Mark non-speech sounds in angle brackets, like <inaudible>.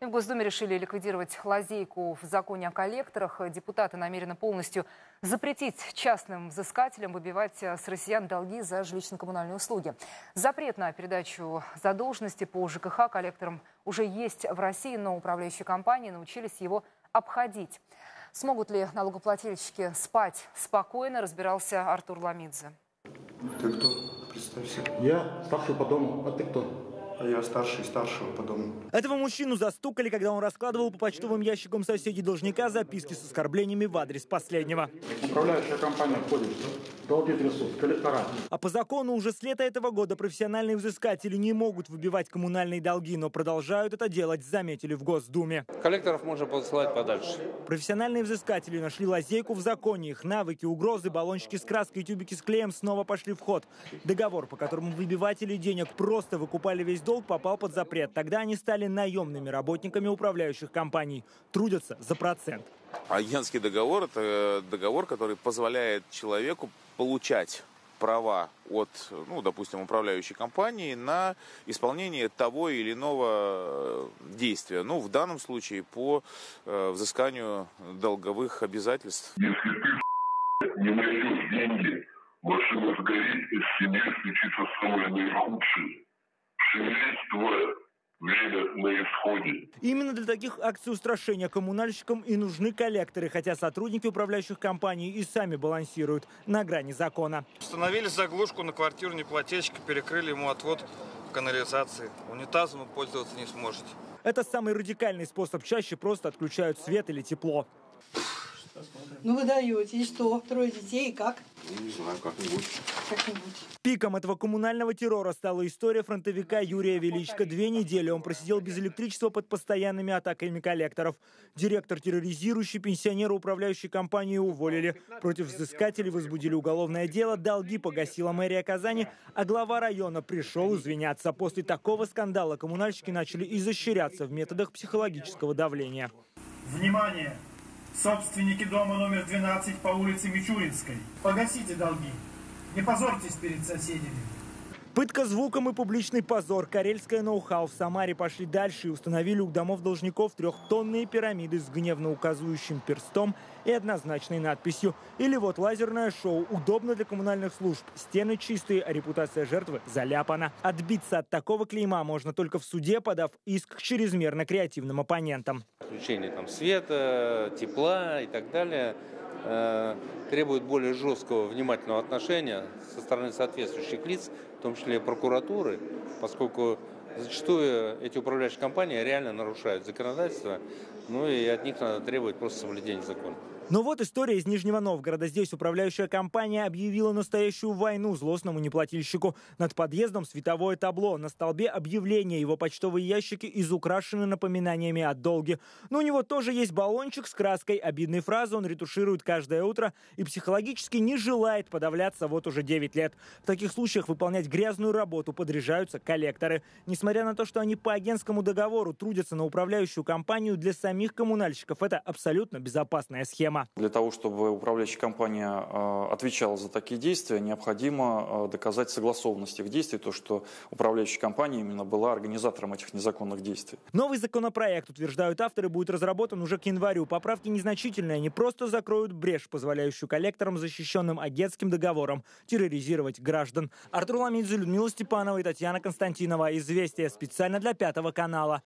В Госдуме решили ликвидировать лазейку в законе о коллекторах. Депутаты намерены полностью запретить частным взыскателям выбивать с россиян долги за жилищно-коммунальные услуги. Запрет на передачу задолженности по ЖКХ коллекторам уже есть в России, но управляющие компании научились его обходить. Смогут ли налогоплательщики спать спокойно, разбирался Артур Ламидзе. Ты кто? Представься. Я старший по дому, а ты кто? А я старший старшего по дому. Этого мужчину застукали, когда он раскладывал по почтовым ящикам соседей должника записки с оскорблениями в адрес последнего. Управляющая компания входит в долги трясут, коллектора. А по закону уже с лета этого года профессиональные взыскатели не могут выбивать коммунальные долги, но продолжают это делать, заметили в Госдуме. Коллекторов можно посылать подальше. Профессиональные взыскатели нашли лазейку в законе. Их навыки, угрозы, баллончики с краской и тюбики с клеем снова пошли в ход. Договор, по которому выбиватели денег просто выкупали весь долг, попал под запрет. Тогда они стали наемными работниками управляющих компаний. Трудятся за процент. Агентский договор – это договор, который позволяет человеку получать права от, ну, допустим, управляющей компании на исполнение того или иного действия. Ну, в данном случае по э, взысканию долговых обязательств. Если ты <laughs> не найдешь деньги, машина сгорит, из семьи случится самое наихудшее. Твое время на исходе. Именно для таких акций устрашения коммунальщикам и нужны коллекторы, хотя сотрудники управляющих компаний и сами балансируют на грани закона. Установили заглушку на квартиру неплательщика, перекрыли ему отвод канализации. Унитазом вы пользоваться не сможете. Это самый радикальный способ. Чаще просто отключают свет или тепло. Ну вы даете, и что? Трое детей, и как? Не знаю, как-нибудь. Как-нибудь. Пиком этого коммунального террора стала история фронтовика Юрия Величко. Две недели он просидел без электричества под постоянными атаками коллекторов. Директор терроризирующий пенсионера управляющей компании уволили. Против взыскателей возбудили уголовное дело. Долги погасила мэрия Казани, а глава района пришел извиняться. После такого скандала коммунальщики начали изощряться в методах психологического давления. Внимание! Собственники дома номер 12 по улице Мичуринской. Погасите долги. Не позорьтесь перед соседями. Пытка звуком и публичный позор. Карельское ноу-хау в Самаре пошли дальше и установили у домов должников трехтонные пирамиды с гневно указывающим перстом и однозначной надписью. Или вот лазерное шоу. Удобно для коммунальных служб. Стены чистые, а репутация жертвы заляпана. Отбиться от такого клейма можно только в суде, подав иск к чрезмерно креативным оппонентам. Включение там света, тепла и так далее э, требует более жесткого внимательного отношения со стороны соответствующих лиц, в том числе прокуратуры, поскольку зачастую эти управляющие компании реально нарушают законодательство, ну и от них надо требовать просто соблюдения закона. Но вот история из Нижнего Новгорода. Здесь управляющая компания объявила настоящую войну злостному неплательщику. Над подъездом световое табло. На столбе объявление. Его почтовые ящики изукрашены напоминаниями о долге. Но у него тоже есть баллончик с краской. Обидные фразы он ретуширует каждое утро и психологически не желает подавляться вот уже 9 лет. В таких случаях выполнять грязную работу подряжаются коллекторы. Несмотря на то, что они по агентскому договору трудятся на управляющую компанию, для самих коммунальщиков это абсолютно безопасная схема. Для того, чтобы управляющая компания э, отвечала за такие действия, необходимо э, доказать согласованность их действий, то, что управляющая компания именно была организатором этих незаконных действий. Новый законопроект, утверждают авторы, будет разработан уже к январю. Поправки незначительные, они просто закроют брешь, позволяющую коллекторам, защищенным агентским договором, терроризировать граждан. Артур Ламидзе, Людмила Степанова и Татьяна Константинова. Известия специально для Пятого канала.